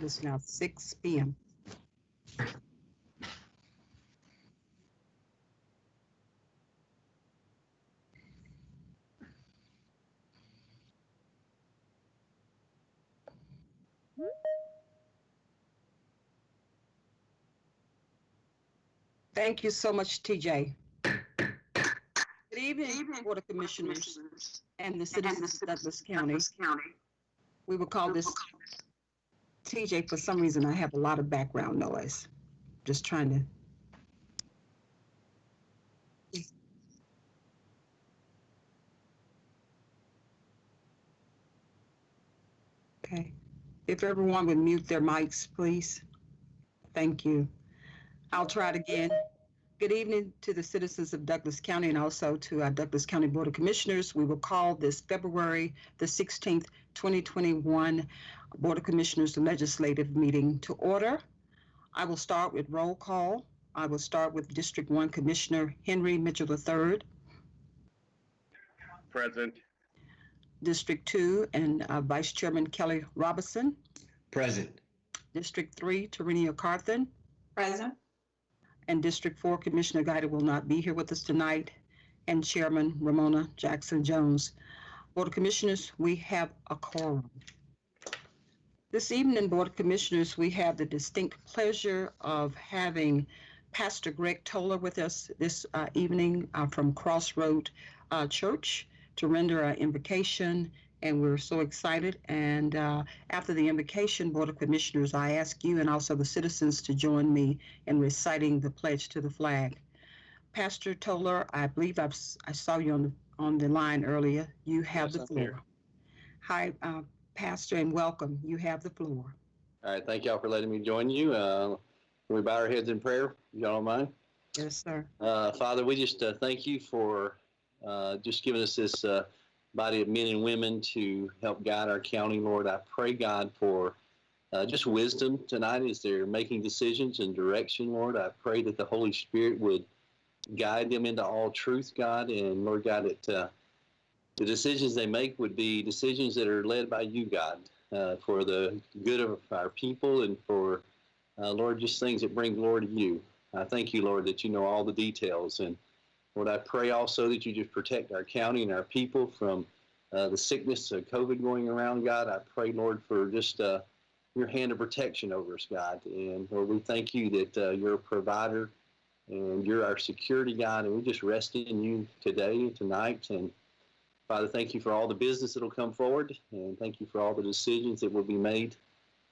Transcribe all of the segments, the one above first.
It's now 6 PM. Thank you so much, TJ. Good evening, Board of Commissioners and the citizens of Douglas County. We will call this TJ, for some reason, I have a lot of background noise. Just trying to. Okay. If everyone would mute their mics, please. Thank you. I'll try it again. Good evening to the citizens of Douglas County and also to our Douglas County Board of Commissioners. We will call this February the 16th, 2021 Board of Commissioners the Legislative Meeting to order. I will start with roll call. I will start with District 1 Commissioner Henry Mitchell III, Present. District 2 and uh, Vice Chairman Kelly Robinson, Present. District 3 Tarenia Carthen, Present. and District 4 Commissioner Guider will not be here with us tonight, and Chairman Romona Jackson Jones. Board of Commissioners, we have a quorum. This evening, Board of Commissioners, we have the distinct pleasure of having Pastor Greg Toller with us this uh, evening uh, from Crossroad uh, Church to render our invocation, and we're so excited. And uh, after the invocation, Board of Commissioners, I ask you and also the citizens to join me in reciting the pledge to the flag. Pastor Toller, I believe I've, I saw you on the, on the line earlier. You have Yes, the floor. here. Hi, uh, Pastor, and welcome. You have the floor. All right, thank y'all for letting me join you. Uh, can we bow our heads in prayer? Y'all don't mind? Yes, sir. Uh, Father, we just uh, thank you for uh, just giving us this uh, body of men and women to help guide our county, Lord. I pray, God, for uh, just wisdom tonight as they're making decisions and direction, Lord. I pray that the Holy Spirit would guide them into all truth, God, and Lord God, that uh, the decisions they make would be decisions that are led by you, God, uh, for the good of our people and for, uh, Lord, just things that bring glory to you. I thank you, Lord, that you know all the details. And Lord, I pray also that you just protect our county and our people from uh, the sickness of COVID going around, God. I pray, Lord, for just uh, your hand of protection over us, God. And Lord, we thank you that uh, you're a provider and you're our security, God. And we just rest in you today tonight. And Father, thank you for all the business that will come forward. And thank you for all the decisions that will be made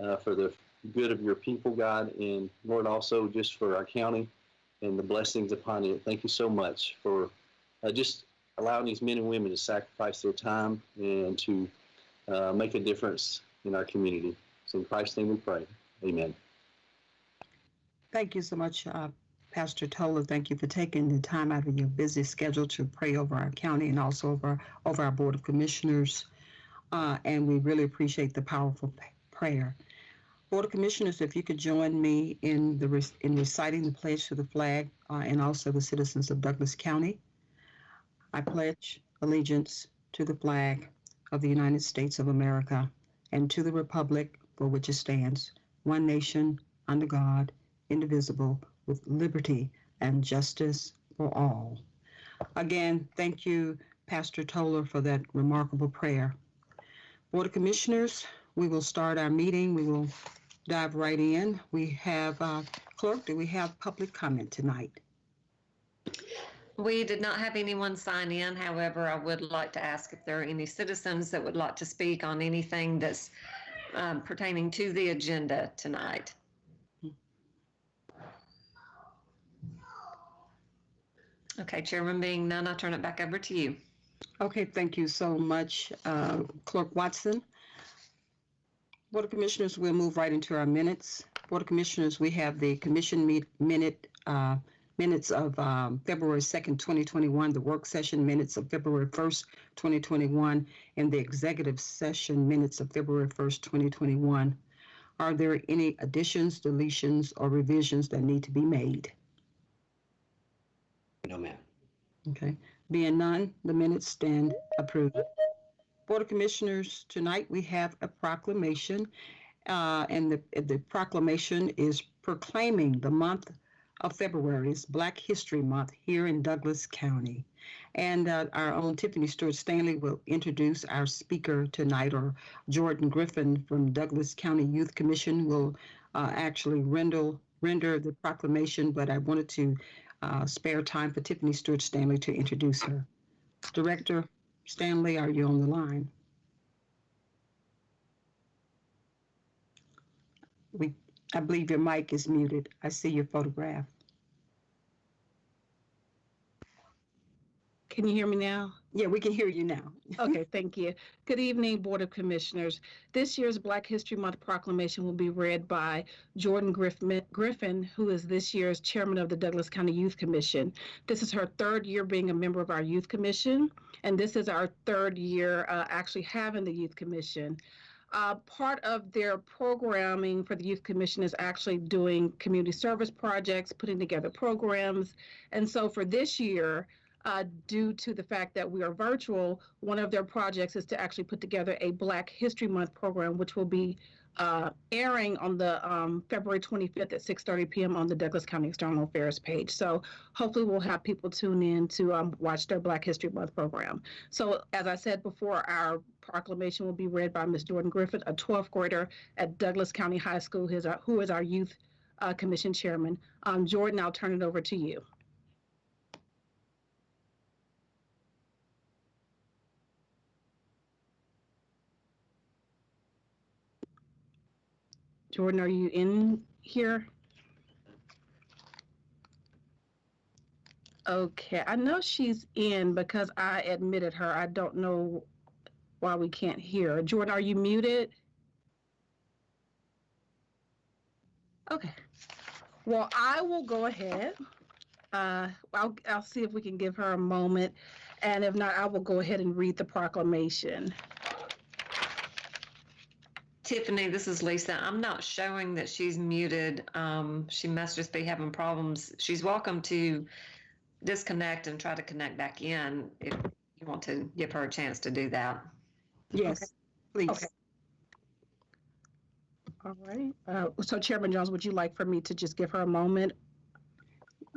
uh, for the good of your people, God. And Lord, also just for our county and the blessings upon it. Thank you so much for uh, just allowing these men and women to sacrifice their time and to uh, make a difference in our community. So in Christ's name we pray. Amen. Thank you so much, uh, Pastor Toller. Thank you for taking the time out of your busy schedule to pray over our county and also over, over our Board of Commissioners. Uh, and we really appreciate the powerful prayer. Board of Commissioners, if you could join me in the in reciting the pledge to the flag uh, and also the citizens of Douglas County. I pledge allegiance to the flag of the United States of America and to the republic for which it stands, one nation under God, indivisible, with liberty and justice for all. Again, thank you, Pastor Toller, for that remarkable prayer. Board of Commissioners, we will start our meeting. We will dive right in. We have, uh, clerk, do we have public comment tonight? We did not have anyone sign in. However, I would like to ask if there are any citizens that would like to speak on anything that's um, pertaining to the agenda tonight. Okay, Chairman being none, I turn it back over to you. Okay, thank you so much, uh, Clerk Watson. Board of Commissioners, we'll move right into our minutes. Board of Commissioners, we have the commission meet, minute, uh, minutes of, um, February second, twenty twenty-one, the work session minutes of February first, twenty twenty-one, and the executive session minutes of February first, twenty twenty-one. Are there any additions, deletions, or revisions that need to be made? No, ma'am. Okay, being none, the minutes stand approved. Board of Commissioners, tonight we have a proclamation Uh, and the, the proclamation is proclaiming the month of February is Black History Month here in Douglas County. And uh, our own Tiffany Stewart Stanley will introduce our speaker tonight, or Jordan Griffin from Douglas County Youth Commission will uh, actually render, render the proclamation, but I wanted to uh, spare time for Tiffany Stewart Stanley to introduce her. Director Stanley, are you on the line? We, I believe your mic is muted. I see your photograph. Can you hear me now? Yeah, we can hear you now. Okay, thank you. Good evening, Board of Commissioners. This year's Black History Month proclamation will be read by Jordan Griffin, Griffin, who is this year's chairman of the Douglas County Youth Commission. This is her third year being a member of our Youth Commission, and this is our third year uh, actually having the Youth Commission. Uh, part of their programming for the Youth Commission is actually doing community service projects, putting together programs. And so for this year, uh, due to the fact that we are virtual, one of their projects is to actually put together a Black History Month program, which will be uh, airing on the um, February 25th at 6:30 p.m. on the Douglas County External Affairs page. So hopefully we'll have people tune in to um, watch their Black History Month program. So as I said before, our proclamation will be read by Ms. Jordan Griffith, a 12th grader at Douglas County High School, who is our, who is our Youth uh, Commission Chairman. Um, Jordan, I'll turn it over to you. Jordan, are you in here? Okay, I know she's in because I admitted her. I don't know why we can't hear. Jordan, are you muted? Okay. Well, I will go ahead. Uh, I'll, I'll see if we can give her a moment. And if not, I will go ahead and read the proclamation. Tiffany, this is Lisa. I'm not showing that she's muted. Um, she must just be having problems. She's welcome to disconnect and try to connect back in if you want to give her a chance to do that. Yes, please. Okay. All right. Uh, so Chairman Jones, would you like for me to just give her a moment?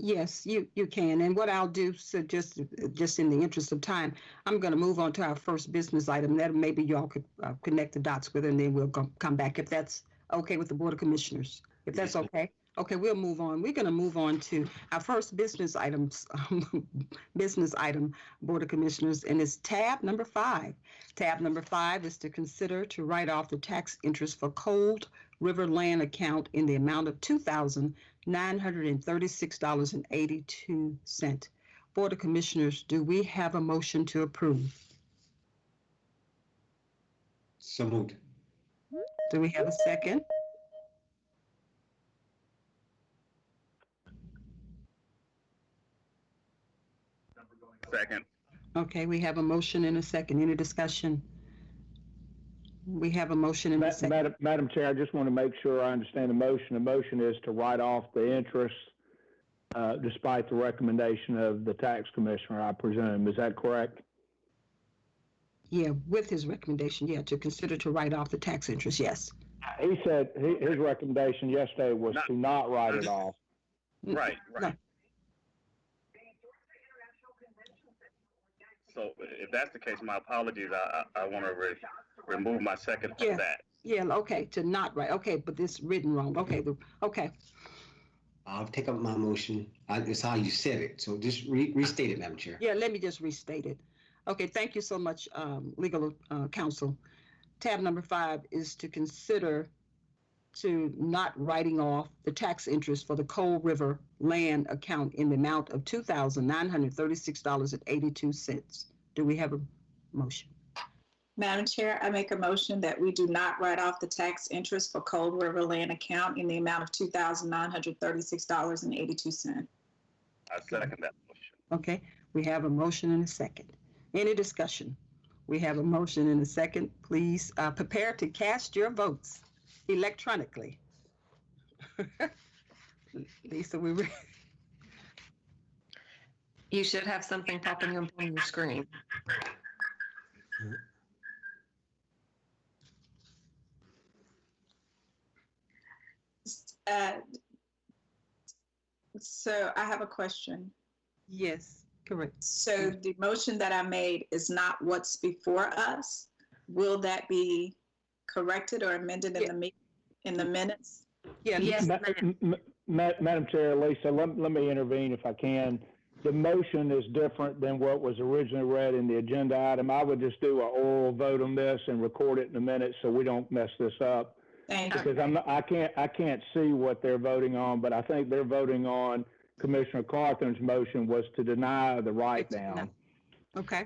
Yes, you, you can. And what I'll do, so just, just in the interest of time, I'm going to move on to our first business item. That maybe y'all could uh, connect the dots with, and then we'll come, come back if that's okay with the Board of Commissioners. If that's okay. Okay, we'll move on. We're going to move on to our first business items, business item, Board of Commissioners, and it's tab number five. Tab number five is to consider to write off the tax interest for Cold River Land account in the amount of two thousand nine hundred and thirty-six dollars and eighty-two cent. Board of Commissioners, do we have a motion to approve? So moved. Do we have a second? Second. Okay, we have a motion and a second. Any discussion? We have a motion and a Ma- second. Madam, Madam Chair, I just want to make sure I understand the motion. The motion is to write off the interest uh, despite the recommendation of the tax commissioner, I presume. Is that correct? Yeah, with his recommendation, yeah, to consider to write off the tax interest, yes. He said, he- his recommendation yesterday was to not write it off. Right, No. right. So if that's the case, my apologies. I, I, I want to re- remove my second Yeah. of that. Yeah, okay, to not write, okay, but this written wrong, okay, the- okay. I'll take up my motion. I, it's how you said it. So just re- restate it, Madam Chair. Yeah, let me just restate it. Okay, thank you so much, um, legal, uh, counsel. Tab number five is to consider to not writing off the tax interest for the Coal River land account in the amount of two thousand nine hundred thirty-six dollars and eighty-two cents. Do we have a motion? Madam Chair, I make a motion that we do not write off the tax interest for Cold River Land account in the amount of two thousand nine hundred thirty-six dollars and eighty-two cents. I second that motion. Okay, we have a motion and a second. Any discussion? We have a motion and a second. Please, uh, prepare to cast your votes electronically. Lisa, we, re- You should have something popping up on your screen. Uh, So I have a question. Yes, correct. So the motion that I made is not what's before us. Will that be corrected or amended in the me, in the minutes? Yeah, Yes, Ma- ma'am. ma- Madam Chair, Lisa, let, let me intervene if I can. The motion is different than what was originally read in the agenda item. I would just do an oral vote on this and record it in the minutes so we don't mess this up. Thank you. Because I'm, not- I can't, I can't see what they're voting on, but I think they're voting on Commissioner Carthen's motion was to deny the write down. okay.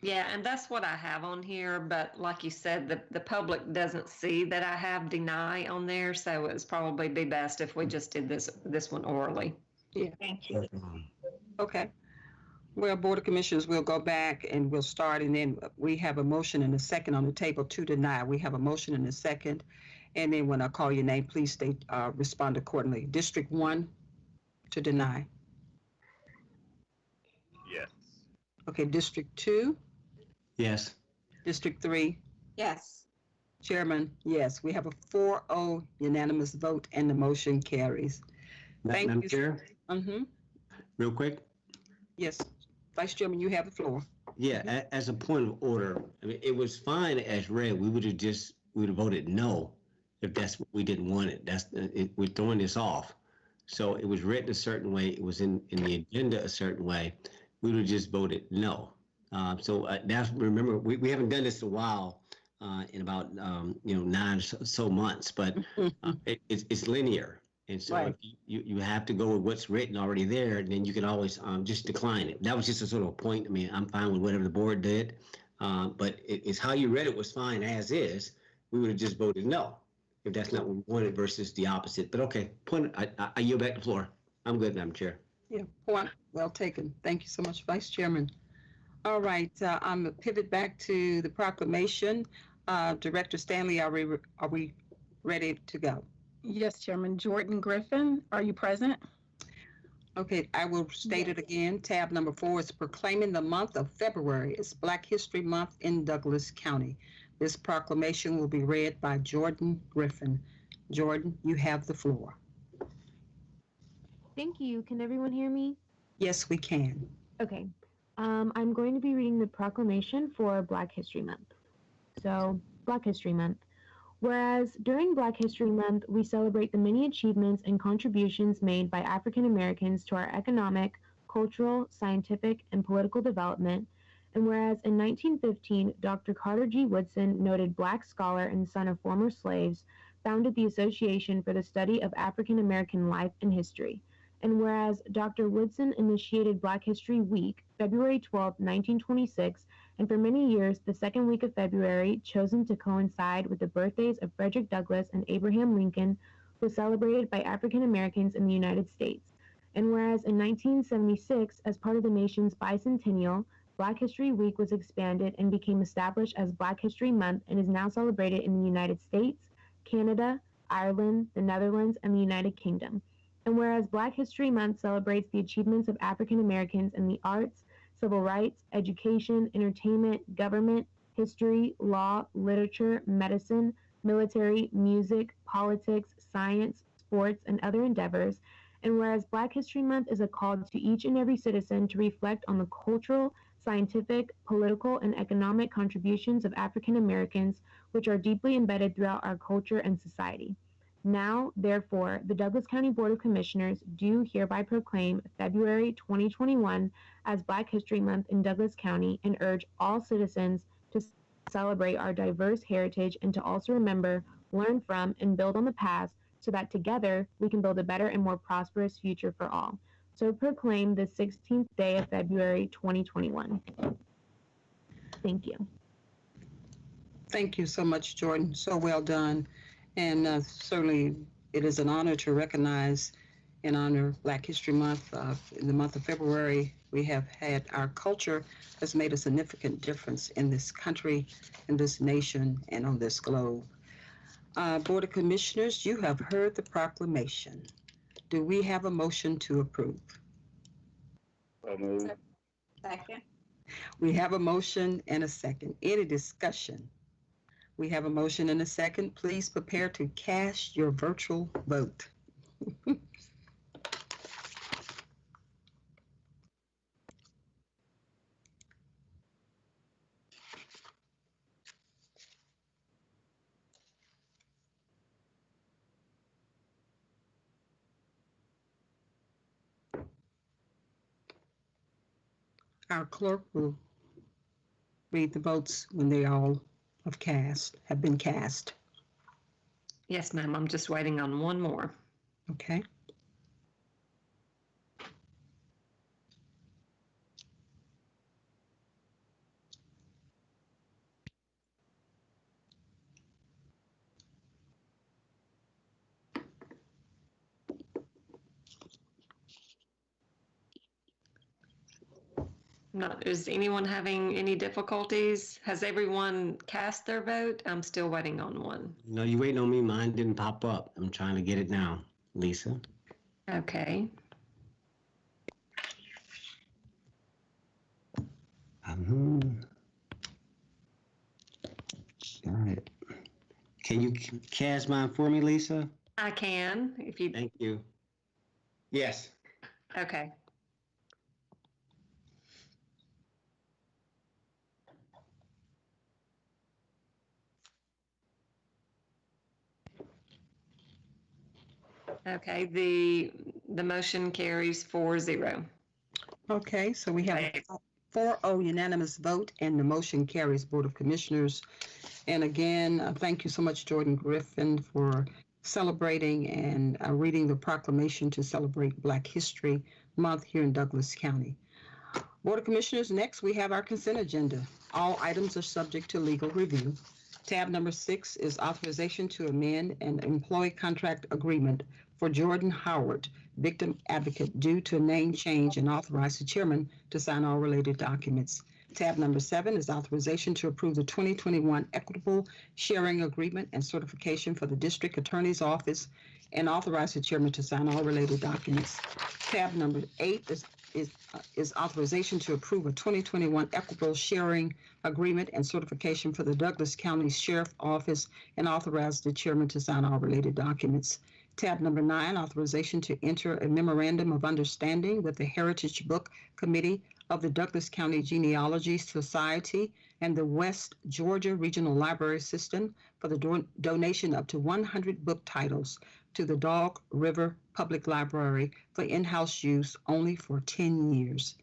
Yeah, and that's what I have on here, but like you said, the, the public doesn't see that I have deny on there, so it's probably be best if we just did this, this one orally. Yeah. Thank you. Okay. Well, Board of Commissioners, we'll go back and we'll start, and then we have a motion and a second on the table to deny. We have a motion and a second. And then when I call your name, please state, uh, respond accordingly. District one, to deny. Yes. Okay, District two, Yes. District three, Yes. Chairman, yes, we have a 4-0 unanimous vote and the motion carries. Ma- Thank Madam you. Chair, Mm-hmm, real quick. yes. Vice Chairman, you have the floor. Yeah, a- as a point of order, I mean, it was fine as read. We would have just, we would have voted no if that's what we didn't want it. That's, uh, it, we're throwing this off. So it was written a certain way, it was in, in the agenda a certain way. We would have just voted no. Uh, so uh, that's, remember, we, we haven't done this in a while, uh, in about, um, you know, nine or so, so months, but uh, it, it's, it's linear. And so Right. you, you have to go with what's written already there, and then you can always, um, just decline it. That was just a sort of a point. I mean, I'm fine with whatever the board did. Uh, but it, it's how you read it was fine as is. We would have just voted no if that's not what we wanted versus the opposite. But okay, point, I, I, I yield back the floor. I'm good, Madam Chair. Yeah, point well taken. Thank you so much, Vice Chairman. All right, uh, I'm gonna pivot back to the proclamation. Uh, Director Stanley, are we, are we ready to go? Yes, Chairman. Jordan Griffin, are you present? Okay, I will state it again. Tab number four is proclaiming the month of February as Black History Month in Douglas County. This proclamation will be read by Jordan Griffin. Jordan, you have the floor. Thank you. Can everyone hear me? Yes, we can. Okay. Um, I'm going to be reading the proclamation for Black History Month. So, Black History Month. Whereas during Black History Month, we celebrate the many achievements and contributions made by African Americans to our economic, cultural, scientific, and political development. And whereas in 1915, Dr. Carter G. Woodson, noted black scholar and son of former slaves, founded the Association for the Study of African American Life and History. And whereas Dr. Woodson initiated Black History Week, February 12, 1926, and for many years, the second week of February, chosen to coincide with the birthdays of Frederick Douglass and Abraham Lincoln, was celebrated by African Americans in the United States. And whereas in 1976, as part of the nation's bicentennial, Black History Week was expanded and became established as Black History Month and is now celebrated in the United States, Canada, Ireland, the Netherlands, and the United Kingdom. And whereas Black History Month celebrates the achievements of African Americans in the arts, civil rights, education, entertainment, government, history, law, literature, medicine, military, music, politics, science, sports, and other endeavors. And whereas Black History Month is a call to each and every citizen to reflect on the cultural, scientific, political, and economic contributions of African Americans, which are deeply embedded throughout our culture and society. Now, therefore, the Douglas County Board of Commissioners do hereby proclaim February 2021 as Black History Month in Douglas County and urge all citizens to celebrate our diverse heritage and to also remember, learn from, and build on the past so that together we can build a better and more prosperous future for all. So proclaim the 16th day of February 2021. Thank you. Thank you so much, Jordan. So well done. And uh, certainly, it is an honor to recognize and honor Black History Month. Uh, in the month of February, we have had our culture has made a significant difference in this country, in this nation, and on this globe. Uh, Board of Commissioners, you have heard the proclamation. Do we have a motion to approve? So moved. Second. We have a motion and a second. Any discussion? We have a motion and a second. Please prepare to cast your virtual vote. Our clerk will read the votes when they all have cast, have been cast. Yes, ma'am. I'm just waiting on one more. Okay? Is anyone having any difficulties? Has everyone cast their vote? I'm still waiting on one. No, you waiting on me. Mine didn't pop up. I'm trying to get it now, Lisa. Okay. Um, Got it. Can you cast mine for me, Lisa? I can, if you, Thank you. Yes. okay. Okay, the, the motion carries four zero. Okay, so we have a 4-0 unanimous vote and the motion carries Board of Commissioners. And again, uh, thank you so much, Jordan Griffin, for celebrating and uh, reading the proclamation to celebrate Black History Month here in Douglas County. Board of Commissioners, next we have our consent agenda. All items are subject to legal review. Tab number six is authorization to amend an employee contract agreement for Jordan Howard, victim advocate, due to a name change and authorize the chairman to sign all related documents. Tab number seven is authorization to approve the 2021 equitable sharing agreement and certification for the district attorney's office and authorize the chairman to sign all related documents. Tab number eight is is, uh, is authorization to approve a 2021 equitable sharing agreement and certification for the Douglas County Sheriff Office and authorize the chairman to sign all related documents. Tab number nine, authorization to enter a memorandum of understanding with the Heritage Book Committee of the Douglas County Genealogy Society and the West Georgia Regional Library System for the do- donation up to 100 book titles to the Dog River Public Library for in-house use only for 10 years.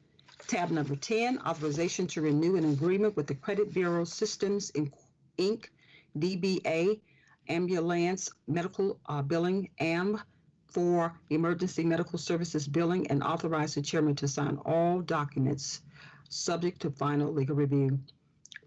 Tab number 10, authorization to renew an agreement with the Credit Bureau Systems Inc., DBA Ambulance Medical uh, Billing, AM, for emergency medical services billing and authorize the chairman to sign all documents subject to final legal review.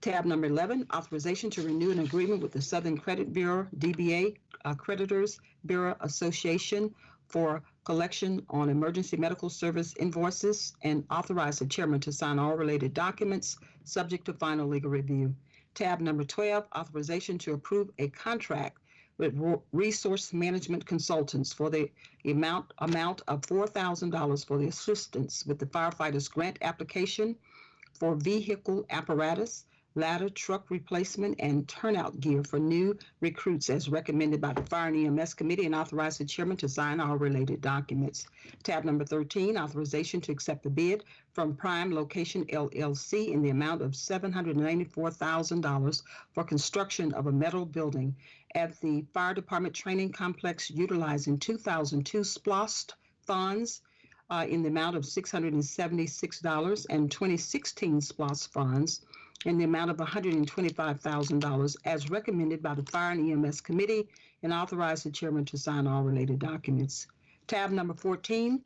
Tab number 11, authorization to renew an agreement with the Southern Credit Bureau, DBA uh, Creditors Bureau Association for collection on emergency medical service invoices and authorize the chairman to sign all related documents subject to final legal review. Tab number 12, authorization to approve a contract with Resource Management Consultants for the amount, amount of $4,000 for the assistance with the firefighters grant application for vehicle apparatus, ladder, truck replacement, and turnout gear for new recruits as recommended by the Fire and EMS Committee and authorize the chairman to sign all related documents. Tab number 13, authorization to accept the bid from Prime Location LLC in the amount of $794,000 for construction of a metal building at the Fire Department Training Complex utilizing 2002 SPLOST funds uh, in the amount of $676 and 2016 SPLOST funds in the amount of $125,000 as recommended by the Fire and EMS Committee and authorize the chairman to sign all related documents. Tab number 14,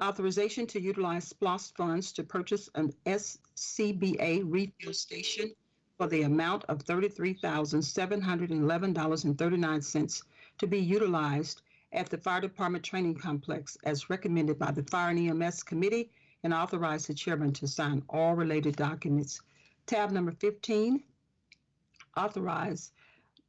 authorization to utilize SPLOST funds to purchase an SCBA refuel station for the amount of $33,711.39 to be utilized at the Fire Department Training Complex as recommended by the Fire and EMS Committee and authorize the chairman to sign all related documents. Tab number 15, authorize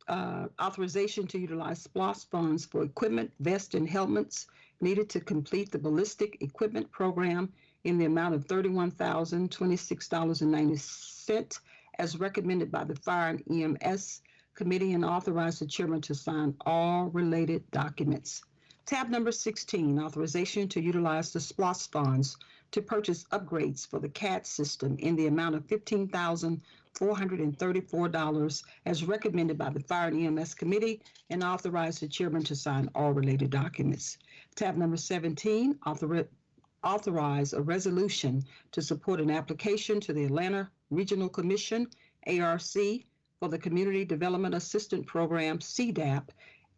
uh, authorization to utilize SPLOST funds for equipment, vests, and helmets needed to complete the ballistic equipment program in the amount of $31,026.90 as recommended by the Fire and EMS committee and authorize the chairman to sign all related documents. Tab number 16, authorization to utilize the SPLOST funds to purchase upgrades for the CAD system in the amount of $15,434 as recommended by the Fire and EMS Committee and authorize the chairman to sign all related documents. Tab number 17, authori- authorize a resolution to support an application to the Atlanta Regional Commission, ARC, for the Community Development Assistant Program, CDAP,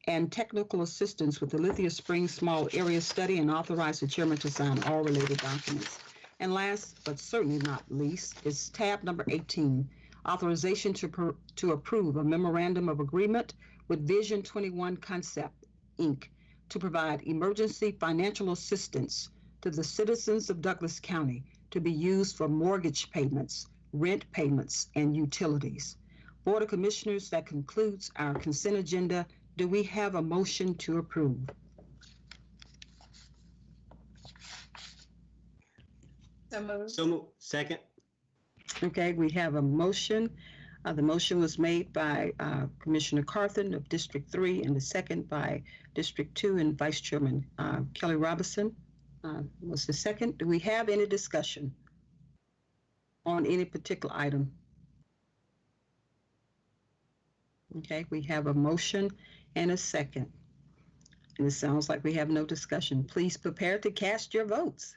and technical assistance with the Lithia Springs Small Area Study and authorize the chairman to sign all related documents. And last but certainly not least is tab number 18, authorization to, to approve a memorandum of agreement with Vision 21 Concept, Inc., to provide emergency financial assistance to the citizens of Douglas County to be used for mortgage payments, rent payments, and utilities. Board of Commissioners, that concludes our consent agenda. Do we have a motion to approve? So moved. So, mo- second? Okay, we have a motion. Uh, the motion was made by uh, Commissioner Carthen of District Three and the second by District Two and Vice Chairman uh, Kelly Robinson. Uh, was the second. Do we have any discussion on any particular item? Okay, we have a motion and a second. And it sounds like we have no discussion. Please prepare to cast your votes.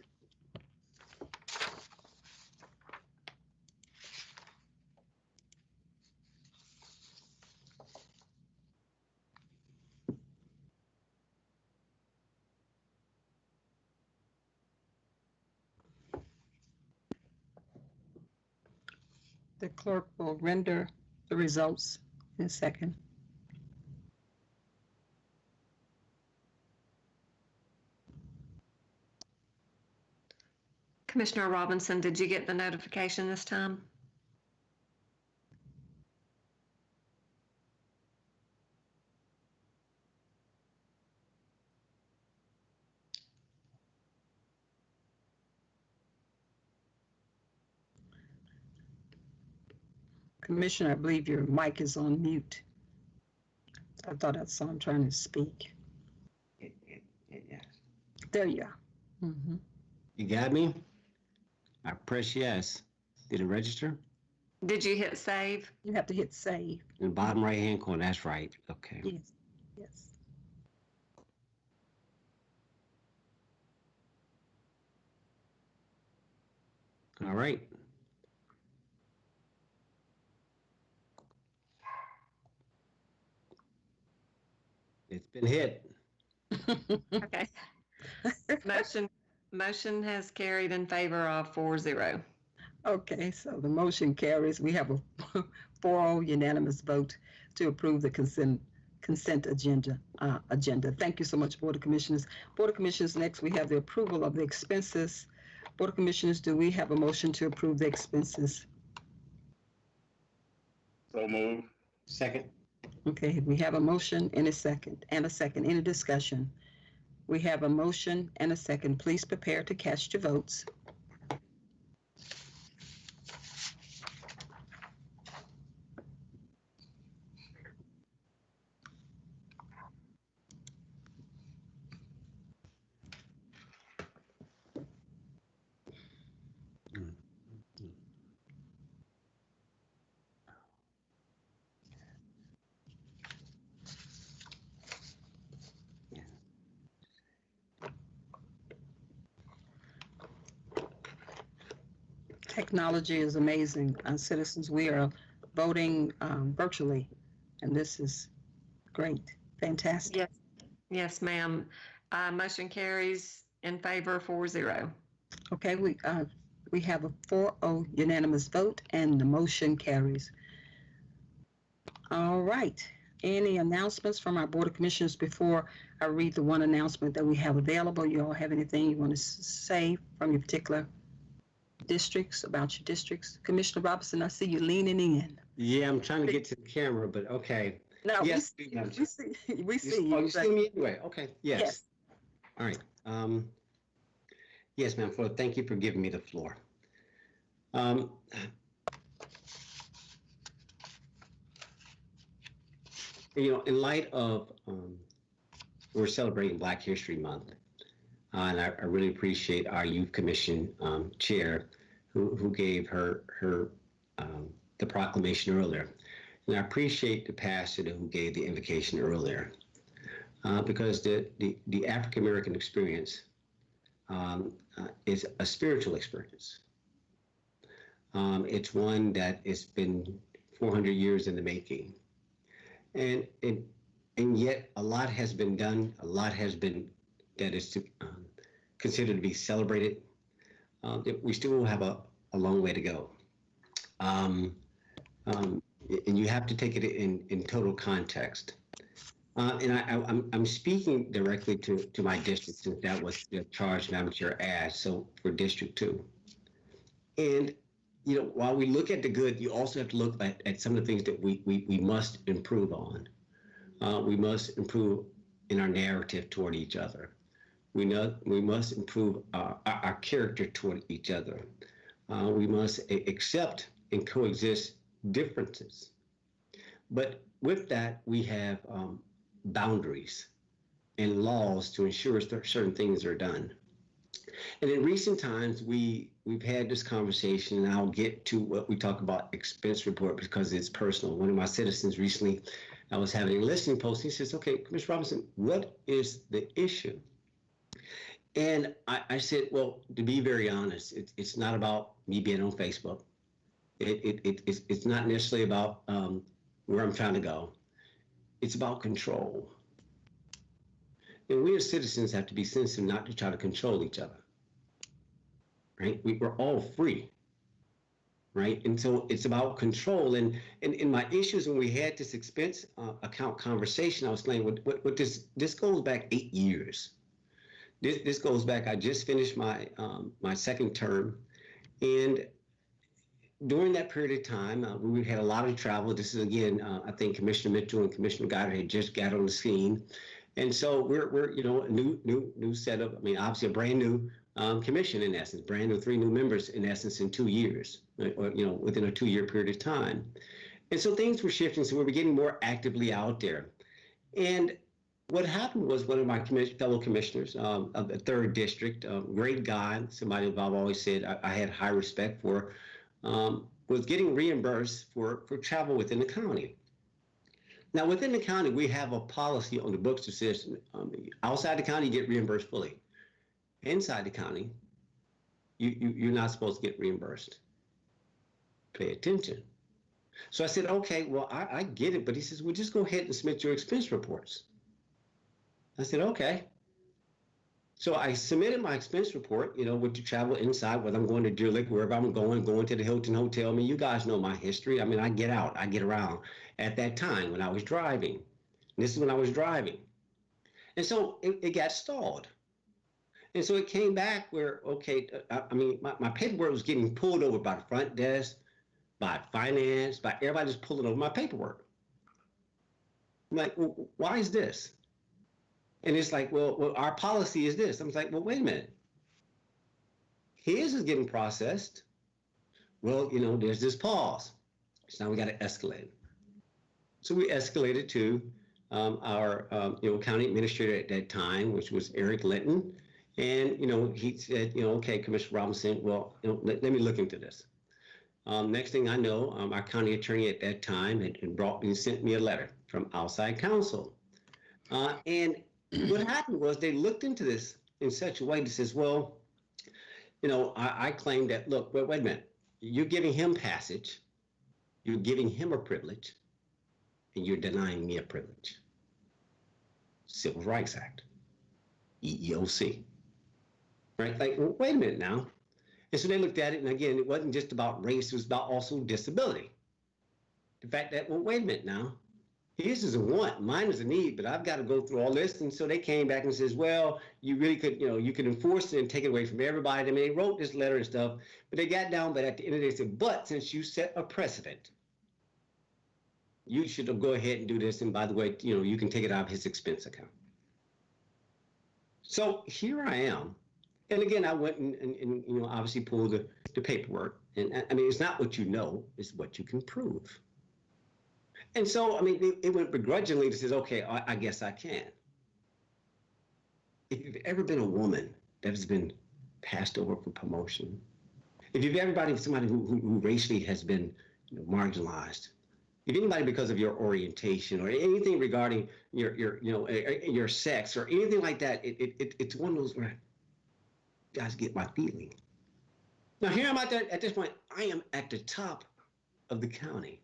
The clerk will render the results in a second. Commissioner Robinson, did you get the notification this time? Commissioner, I believe your mic is on mute. I thought I saw him trying to speak. Yes. There you are. Mhm. You got me? I press yes. Did it register? Did you hit save? You have to hit save. In the bottom right-hand corner, that's right. Okay. Yes, yes. All right. It's been hit. Okay. Motion, motion has carried in favor of four zero. Okay, so the motion carries. We have a 4-0 unanimous vote to approve the consent, consent agenda, uh, agenda. Thank you so much, Board of Commissioners. Board of Commissioners, next we have the approval of the expenses. Board of Commissioners, do we have a motion to approve the expenses? So move. Second. Okay, we have a motion and a second, and a second. Any discussion? We have a motion and a second. Please prepare to cast your votes. Technology is amazing. Uh, citizens, we are voting um, virtually, and this is great, fantastic. Yes, yes, ma'am. Uh, motion carries in favor four zero. Okay, we, uh, we have a 4-0 unanimous vote, and the motion carries. All right, any announcements from our Board of Commissioners before I read the one announcement that we have available? You all have anything you want to say from your particular districts, about your districts? Commissioner Robinson, I see you leaning in. Yeah, I'm trying to get to the camera, but okay. No, we Yes, see, we have we see, we You- see Oh, you. you see me anyway? Okay, yes. Yes. All right. Um, yes, ma'am, for, thank you for giving me the floor. Um, you know, in light of um, we're celebrating Black History Month, and I, I really appreciate our Youth Commission um, chair who, who gave her her um, the proclamation earlier, and I appreciate the pastor who gave the invocation earlier, uh, because the the, the African American experience um, uh, is a spiritual experience. Um, it's one that has been 400 years in the making and and and yet a lot has been done a lot has been that is to, um, considered to be celebrated uh, we still have a, a long way to go um, um, and you have to take it in in total context uh, and I, I, I'm, I'm speaking directly to, to my district since that was the charge Madam Chair asked. So for District Two, and you know, while we look at the good, you also have to look at, at some of the things that we, we, we must improve on. Uh, we must improve in our narrative toward each other. We know we must improve our, our, character toward each other. Uh, we must accept and coexist differences. But with that, we have um, boundaries and laws to ensure certain things are done. And in recent times, we we've had this conversation, and I'll get to what we talk about expense report because it's personal. One of my citizens recently, I was having a listening post. He says, "Okay, Commissioner Robinson, what is the issue?" And I, I said, "Well, to be very honest, it, it's not about me being on Facebook. It, it, it it's, it's not necessarily about um, where I'm trying to go. It's about control." And we as citizens have to be sensitive not to try to control each other right? We, we're all free, right? And so it's about control. And in my issues when we had this expense uh, account conversation, I was saying, what, what, what this this goes back eight years. This this goes back. I just finished my um, my second term, and during that period of time, uh, we had a lot of travel. This is again, uh, I think Commissioner Mitchell and Commissioner Goddard had just got on the scene, and so we're we're you know a new new new setup. I mean, obviously a brand new um, commission in essence, brand new three new members in essence in two years, or you know within a two-year period of time, and so things were shifting. So we were getting more actively out there, and what happened was one of my commis- fellow commissioners um, of the third district, um, great guy, somebody I've always said I, I had high respect for, um, was getting reimbursed for for travel within the county. Now, within the county, we have a policy on the books that says um, outside the county, you get reimbursed fully inside the county, you, you, you're not supposed to get reimbursed. Pay attention. So I said, okay, well, I, I get it. But he says, well, just go ahead and submit your expense reports. I said, okay. So I submitted my expense report, you know, with the travel inside, whether I'm going to Deer Lake, wherever I'm going, going to the Hilton Hotel. I mean, you guys know my history. I mean, I get out, I get around. At that time, when I was driving, this is when I was driving. And so it, it got stalled. And so it came back where, okay, I, I mean, my, my paperwork was getting pulled over by the front desk, by finance, by everybody just pulling over my paperwork. I'm like, well, why is this? And it's like, well, well, our policy is this. I'm like, well, wait a minute. His is getting processed. Well, you know, there's this pause. So now we got to escalate. So we escalated to um, our, um, you know, county administrator at that time, which was Eric Linton. And, you know, he said, you know, okay, Commissioner Robinson, well, you know, let, let me look into this. Um, next thing I know, um, our county attorney at that time had, had brought me, sent me a letter from outside counsel. Uh, and what happened was they looked into this in such a way that says, well, you know, I, I claim that, look, wait, wait a minute, you're giving him passage, you're giving him a privilege, and you're denying me a privilege. Civil Rights Act, EEOC. Right? Like, well, wait a minute now. And so they looked at it, and again, it wasn't just about race, it was about also disability. The fact that, well, wait a minute now. His is a want, mine is a need, but I've got to go through all this. And so they came back and says, well, you really could, you know, you could enforce it and take it away from everybody. I mean, they wrote this letter and stuff, but they got down, but at the end of the day, they said, but since you set a precedent, you should go ahead and do this. And by the way, you know, you can take it out of his expense account. So here I am. And again, I went and, and, and you know, obviously pulled the, the paperwork. And I mean, it's not what you know, it's what you can prove. And so, I mean, it, it went begrudgingly to says, okay, I, I guess I can. If you've ever been a woman that has been passed over for promotion, if you've ever been somebody who, who, who racially has been you know, marginalized, if anybody because of your orientation or anything regarding your your you know eh, eh, your sex or anything like that, it, it, it it's one of those where guys get my feeling. Now here I'm at that at this point, I am at the top of the county.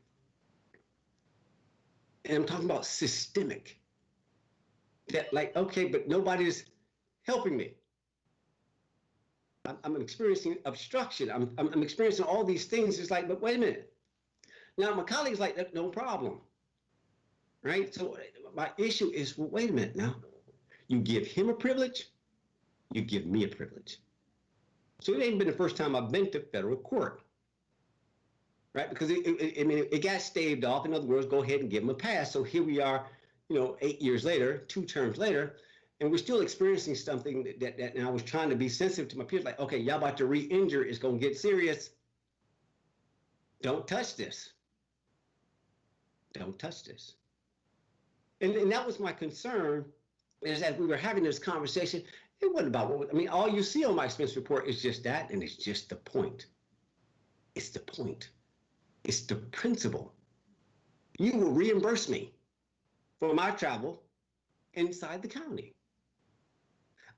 And I'm talking about systemic. That like, okay, but nobody's helping me. I'm, I'm experiencing obstruction. I'm, I'm, I'm experiencing all these things. It's like, but wait a minute. Now my colleagues like, no problem. Right? So my issue is, well, wait a minute now. You give him a privilege, you give me a privilege. So it ain't been the first time I've been to federal court. Right? Because it, it, I mean, it got staved off. In other words, go ahead and give them a pass. So here we are, you know, eight years later, two terms later, and we're still experiencing something that, that, that and I was trying to be sensitive to my peers, like, okay, y'all about to re-injure, it's gonna get serious. Don't touch this. Don't touch this. And, and that was my concern, is as we were having this conversation, it wasn't about what, I mean, all you see on my expense report is just that, and it's just the point. It's the point. It's the principle. You will reimburse me for my travel inside the county.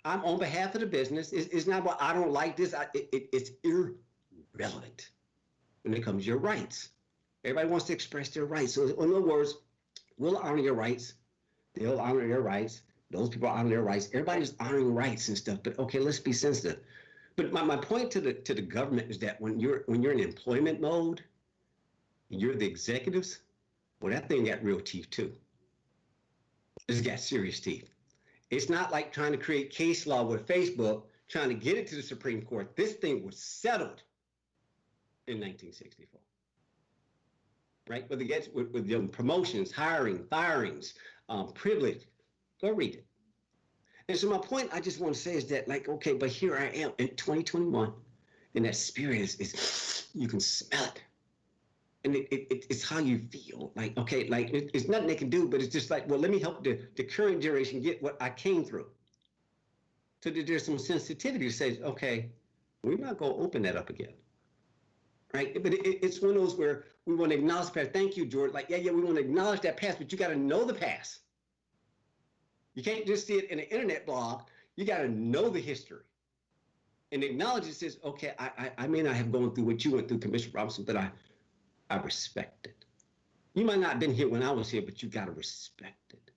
I'm on behalf of the business. It's, it's not what I don't like this. I, it, it, it's irrelevant when it comes to your rights. Everybody wants to express their rights. So, in other words, we'll honor your rights. They'll honor their rights. Those people honor their rights. Everybody's honoring rights and stuff. But okay, let's be sensitive. But my, my point to the to the government is that when you're when you're in employment mode, you're the executives. Well, that thing got real teeth too. It's got serious teeth. It's not like trying to create case law with Facebook, trying to get it to the Supreme Court. This thing was settled in 1964. Right? With, the, with, with the promotions, hiring, firings, um, privilege. Go read it. And so my point I just want to say is that, like, okay, but here I am in 2021, and that spirit is, is you can smell it. And it, it, it's how you feel. Like, okay, like it, it's nothing they can do, but it's just like, well, let me help the, the current generation get what I came through. So that there's some sensitivity that says, okay, we're not going to open that up again. Right? But it, it's one of those where we want to acknowledge the past. Thank you, George. Like, yeah, yeah, we want to acknowledge that past, but you got to know the past. You can't just see it in an internet blog. You got to know the history. And acknowledge it says, okay, I, I, I may not have gone through what you went through, Commissioner Robinson, but I, I respect it. You might not have been here when I was here, but you got to respect it.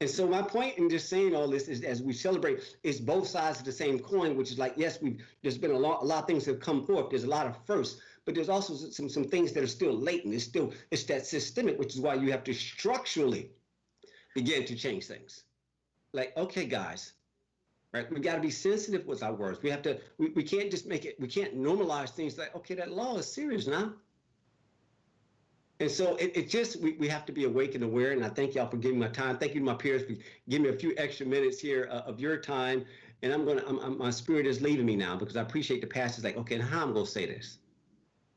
And so my point in just saying all this is, as we celebrate, it's both sides of the same coin, which is like, yes, we've there's been a lot, a lot of things that have come forth. There's a lot of firsts, but there's also some some things that are still latent. It's still it's that systemic, which is why you have to structurally begin to change things. Like, okay, guys, right? We got to be sensitive with our words. We have to. We, we can't just make it. We can't normalize things like, okay, that law is serious now. And so it, it just we, we have to be awake and aware. And I thank y'all for giving my time. Thank you to my peers for giving me a few extra minutes here uh, of your time. And I'm gonna, I'm, I'm, my spirit is leaving me now because I appreciate the past. Is like, okay, how I'm gonna say this?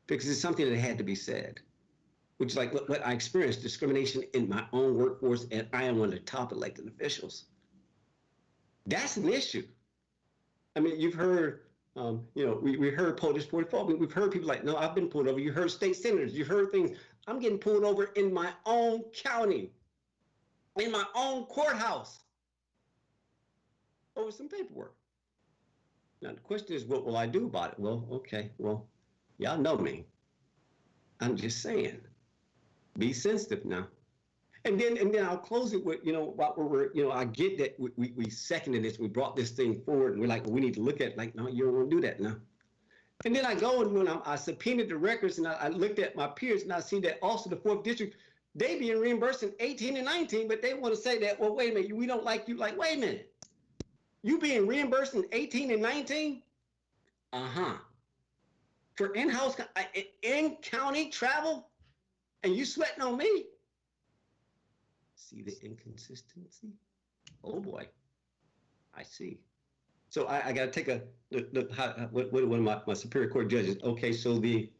Because it's something that had to be said, which is like what, what I experienced discrimination in my own workforce, and I am one of the top elected officials. That's an issue. I mean, you've heard um, you know, we, we heard POTUS 44. We, we've heard people like, no, I've been pulled over. You heard state senators. You heard things. I'm getting pulled over in my own county, in my own courthouse over some paperwork. Now, the question is, what will I do about it? Well, okay, well, y'all know me. I'm just saying, be sensitive now. And then, and then I'll close it with, you know, while we're, you know, I get that we, we, we seconded this, we brought this thing forward, and we're like, well, we need to look at, it. like, no, you don't want to do that now. And then I go and when I, I subpoenaed the records and I, I, looked at my peers and I see that also the fourth district, they being reimbursed in 18 and 19, but they want to say that, well, wait a minute, we don't like you. Like, wait a minute, you being reimbursed in 18 and 19? Uh-huh. For in-house, in-county travel? And you sweating on me? See the inconsistency? Oh boy, I see. So I, I got to take a look. look how, what, what one of my, my superior court judges? Okay, so the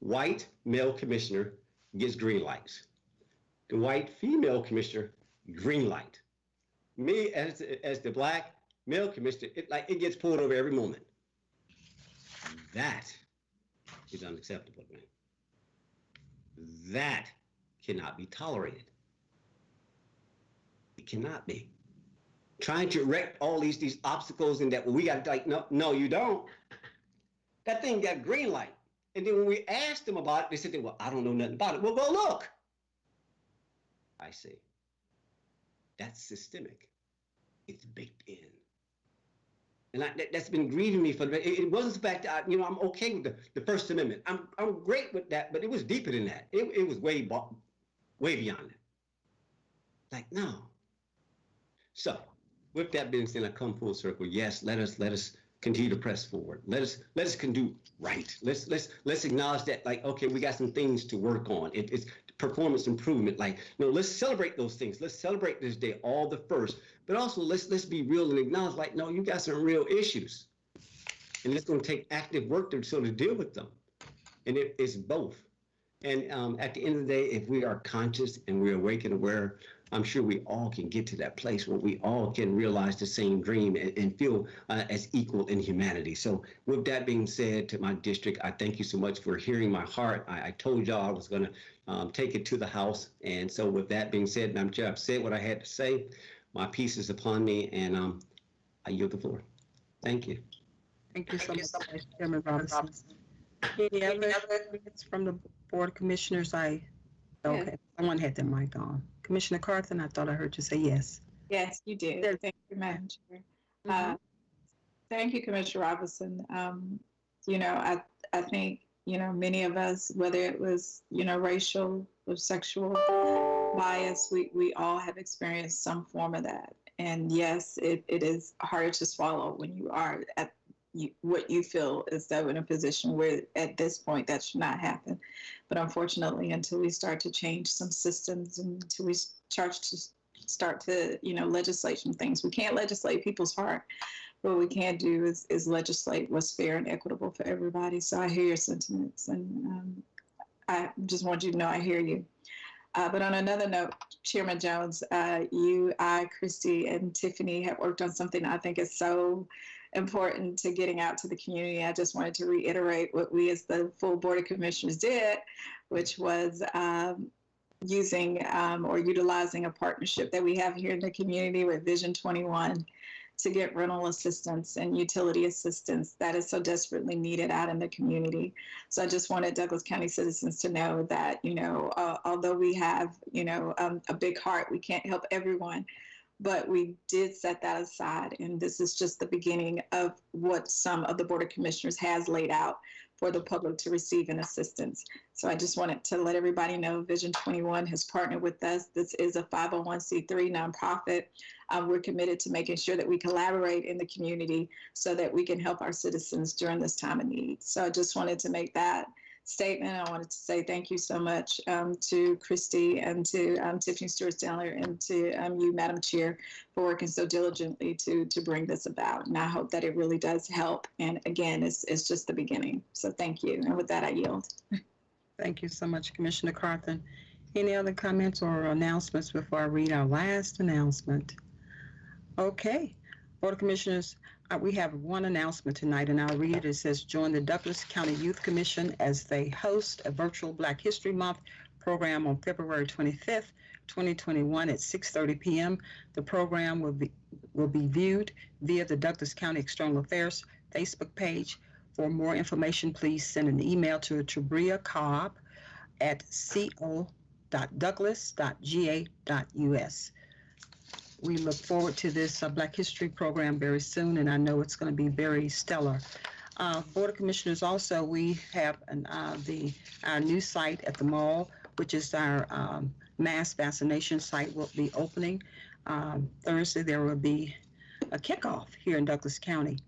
white male commissioner gets green lights. The white female commissioner, green light. Me as as the black male commissioner, it like it gets pulled over every moment. That is unacceptable, man. That cannot be tolerated. It cannot be. Trying to erect all these these obstacles and that we got like no no you don't. That thing got green light. And then when we asked them about it, they said, well, I don't know nothing about it. Well, go look. I see. That's systemic. It's baked in. And I, that, has been grieving me for the, it, it wasn't the fact that, I, you know, I'm okay with the, the First Amendment. I'm, I'm great with that, but it was deeper than that. It, it was way, way beyond that. Like, no. So, with that being said, I come full circle. Yes, let us, let us continue to press forward. Let us let us can do right. Let's let's let's acknowledge that like okay, we got some things to work on. It, it's performance improvement. Like know, let's celebrate those things. Let's celebrate this day, all the first. But also let's let's be real and acknowledge like no, you got some real issues, and it's going to take active work to sort of deal with them. And it, it's both. And um, at the end of the day, if we are conscious and we're awake and aware I'm sure we all can get to that place where we all can realize the same dream and, and feel uh, as equal in humanity. So, with that being said, to my district, I thank you so much for hearing my heart. I, I told y'all I was going to um, take it to the House. And so, with that being said, Madam Chair, I've said what I had to say. My peace is upon me, and um, I yield the floor. Thank you. Thank you so much, Chairman Robinson. Any other comments from the Board of Commissioners? I, okay, someone had their mic on. Commissioner Carthen, I thought I heard you say yes. Yes, you did. There- Thank you, Madam Chair. Mhm. Uh, Thank you, Commissioner Robinson. Um, You know, I, I think, you know, many of us, whether it was, you know, racial or sexual bias, we, we all have experienced some form of that. And yes, it, it is harder to swallow when you are at you, what you feel is though in a position where at this point that should not happen. But unfortunately, until we start to change some systems and until we start to start to, you know, legislate some things, we can't legislate people's heart. What we can do is, is legislate what's fair and equitable for everybody. So I hear your sentiments and um, I just want you to know I hear you. Uh, but on another note, Chairman Jones, uh, you, I, Christy, and Tiffany have worked on something I think is so important to getting out to the community. I just wanted to reiterate what we as the full Board of Commissioners did, which was um, using um, or utilizing a partnership that we have here in the community with Vision 21 to get rental assistance and utility assistance that is so desperately needed out in the community. So I just wanted Douglas County citizens to know that, you know, uh, although we have, you know, um, a big heart, we can't help everyone but we did set that aside. And this is just the beginning of what some of the Board of Commissioners has laid out for the public to receive in assistance. So I just wanted to let everybody know Vision 21 has partnered with us. This is a 501c3 nonprofit. Um, we're committed to making sure that we collaborate in the community so that we can help our citizens during this time of need. So I just wanted to make that statement. I wanted to say thank you so much um, to Christy and to um, Tiffany Stewart Stanley and to um, you, Madam Chair, for working so diligently to to bring this about. And I hope that it really does help. And again, it's, it's just the beginning. So thank you. And with that, I yield. Thank you so much, Commissioner Carthen. Any other comments or announcements before I read our last announcement? Okay, Board of Commissioners, uh, we have one announcement tonight, and I'll read it. It says, join the Douglas County Youth Commission as they host a virtual Black History Month program on February 25th, 2021 at 6.30 p.m. The program will be, will be viewed via the Douglas County External Affairs Facebook page. For more information, please send an email to Tabria Cobb at co.douglas.ga.us. We look forward to this uh, Black History program very soon, and I know it's going to be very stellar. Uh, Board of Commissioners, also, we have an, uh, the our new site at the mall, which is our um, mass vaccination site, will be opening um, Thursday. There will be a kickoff here in Douglas County,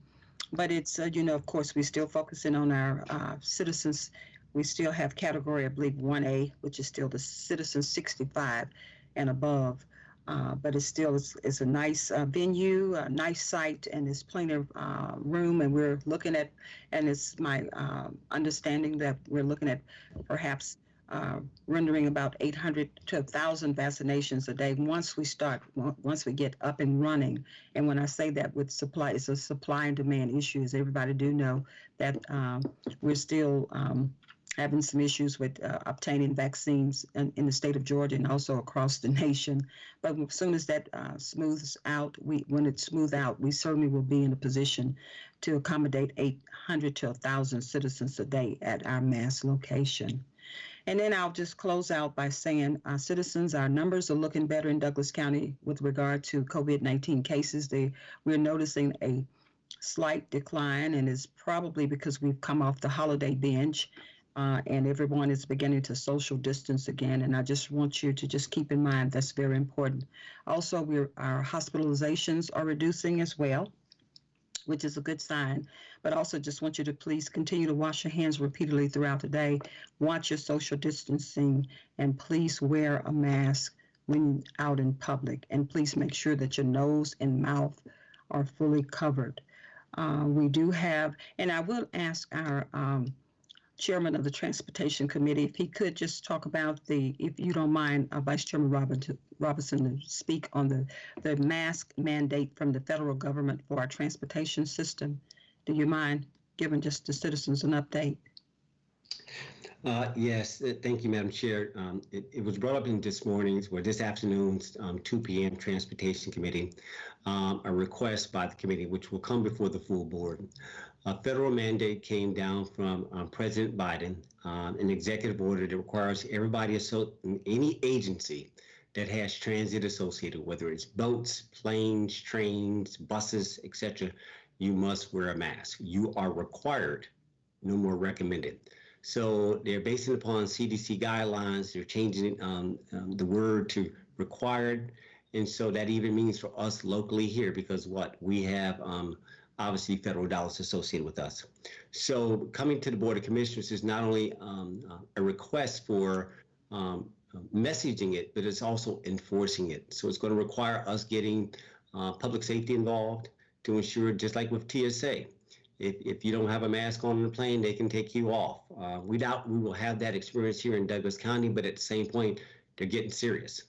but it's uh, you know, of course, we're still focusing on our uh, citizens. We still have category, I believe, 1A, which is still the citizens 65 and above. Uh, but it's still it's, it's a nice uh, venue, a nice site, and there's plenty of uh, room. And we're looking at, and it's my um, understanding that we're looking at perhaps uh, rendering about 800 to 1,000 vaccinations a day once we start, once we get up and running. And when I say that with supply, it's a supply and demand issue, as everybody do know that um, we're still um, having some issues with uh, obtaining vaccines in, in the state of Georgia and also across the nation. But as soon as that uh, smooths out, we when it smooths out, we certainly will be in a position to accommodate 800 to 1,000 citizens a day at our mass location. And then I'll just close out by saying, uh, citizens, our numbers are looking better in Douglas County with regard to COVID-19 cases. They, we're noticing a slight decline, and it's probably because we've come off the holiday binge. Uh, and everyone is beginning to social distance again. And I just want you to just keep in mind that's very important. Also, we're, our hospitalizations are reducing as well, which is a good sign. But also, just want you to please continue to wash your hands repeatedly throughout the day. Watch your social distancing, and please wear a mask when out in public. And please make sure that your nose and mouth are fully covered. Uh, we do have, and I will ask our um, chairman of the Transportation Committee, if he could just talk about the, if you don't mind, uh, Vice Chairman Robinson, Robinson to speak on the, the mask mandate from the federal government for our transportation system. Do you mind giving just the citizens an update? Uh, Yes, uh, thank you, Madam Chair. Um, It it was brought up in this morning's, or this afternoon's um, 2 PM Transportation Committee, um, a request by the committee, which will come before the full board. A federal mandate came down from um, President Biden, um, an executive order that requires everybody, any agency that has transit associated, whether it's boats, planes, trains, buses, etc., you must wear a mask. You are required, no more recommended. So they're basing upon CDC guidelines. They're changing um, um, the word to required. And so that even means for us locally here, because what we have um, obviously federal dollars associated with us. So coming to the Board of Commissioners is not only um, a request for um, messaging it, but it's also enforcing it. So it's going to require us getting uh, public safety involved to ensure, just like with TSA, if, if you don't have a mask on the plane, they can take you off. Uh, we doubt we will have that experience here in Douglas County, but at the same point, they're getting serious.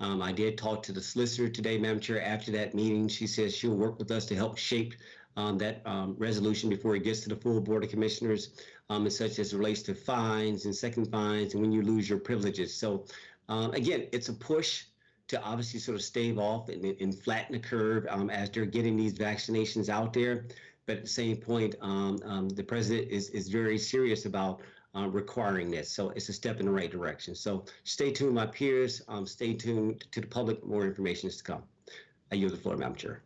Um, I did talk to the solicitor today, Madam Chair, after that meeting. She says she'll work with us to help shape um, that um, resolution before it gets to the full Board of Commissioners, um, and such as relates to fines and second fines and when you lose your privileges. So um, again, it's a push to obviously sort of stave off and, and flatten the curve um, as they're getting these vaccinations out there. But at the same point, um, the president is, is very serious about uh, requiring this. So it's a step in the right direction. So stay tuned, my peers. Um, stay tuned to the public. More information is to come. I yield the floor, Madam Chair.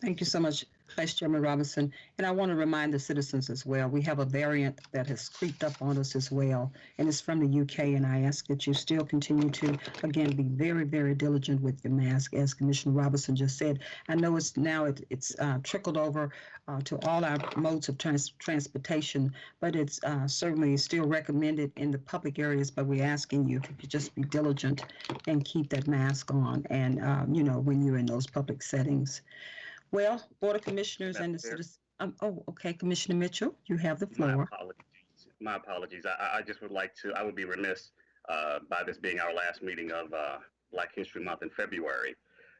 Thank you so much, Vice Chairman Robinson. And I want to remind the citizens as well, we have a variant that has creeped up on us as well, and it's from the UK. And I ask that you still continue to, again, be very, very diligent with your mask, as Commissioner Robinson just said. I know it's now it, it's uh, trickled over uh, to all our modes of trans- transportation, but it's uh, certainly still recommended in the public areas. But we're asking you you just be diligent and keep that mask on, and uh, you know when you're in those public settings. Well, Board of Commissioners and the Madam Chair. citizens. Um, oh, okay, Commissioner Mitchell, you have the My floor. apologies. My apologies. I, I- I just would like to, I would be remiss uh, by this being our last meeting of uh, Black History Month in February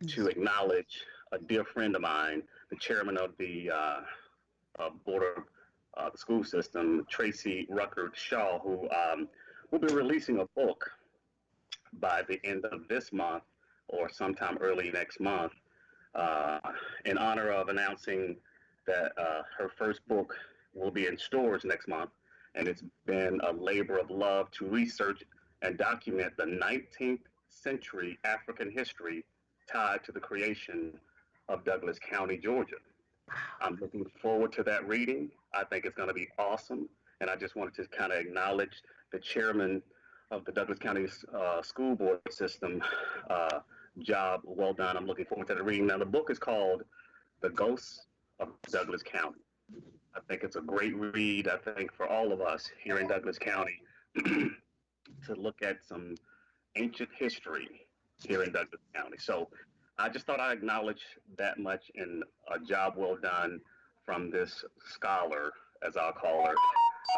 to acknowledge a dear friend of mine, the chairman of the uh, uh, Board of uh, the School System, Tracy Ruckert Shaw, who um, will be releasing a book by the end of this month or sometime early next month uh, in honor of announcing that uh, her first book will be in stores next month. And it's been a labor of love to research and document the 19th century African history tied to the creation of Douglas County, Georgia. I'm looking forward to that reading. I think it's going to be awesome. And I just wanted to kind of acknowledge the chairman of the Douglas County uh, School Board System. Uh, job well done. I'm looking forward to the reading. Now, the book is called The Ghosts of Douglas County. I think it's a great read, I think, for all of us here in Douglas County to look at some ancient history here in Douglas County. So I just thought I'd acknowledge that much and a job well done from this scholar, as I'll call her,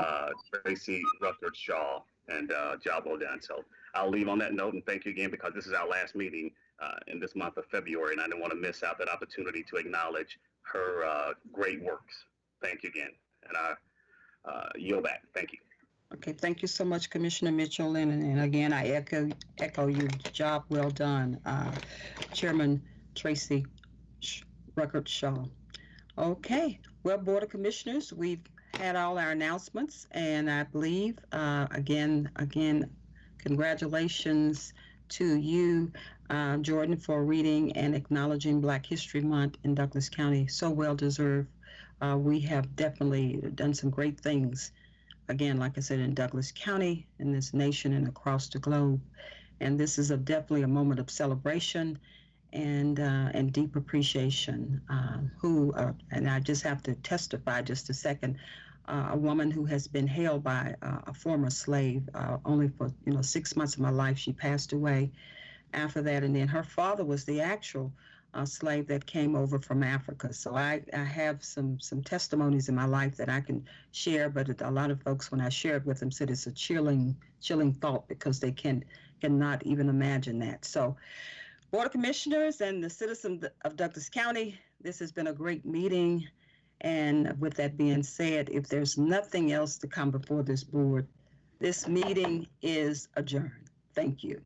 uh, Tracy Ruckert Shaw. and uh, job well done. So I'll leave on that note and thank you again because this is our last meeting uh, in this month of February, and I didn't want to miss out that opportunity to acknowledge her uh, great works. Thank you again, and I uh, yield back. Thank you. Okay, thank you so much, Commissioner Mitchell, and, and again, I echo, echo your job well done, uh, Chairman Tracy Ruckert Shaw. Okay, well, Board of Commissioners, we've had all our announcements, and I believe, uh, again, again, congratulations to you, uh, Jordan, for reading and acknowledging Black History Month in Douglas County. So well deserved. Uh, we have definitely done some great things again, like I said, in Douglas County, in this nation, and across the globe. And this is a, definitely a moment of celebration and uh, and deep appreciation. Um, who uh, and I just have to testify just a second. Uh, a woman who has been held by uh, a former slave uh, only for you know six months of my life. She passed away after that, and then her father was the actual slave that came over from Africa. So I, I have some some testimonies in my life that I can share, but a lot of folks, when I shared with them, said it's a chilling chilling thought because they can cannot even imagine that. So, Board of Commissioners and the citizens of Douglas County, this has been a great meeting. And with that being said, if there's nothing else to come before this board, this meeting is adjourned. Thank you.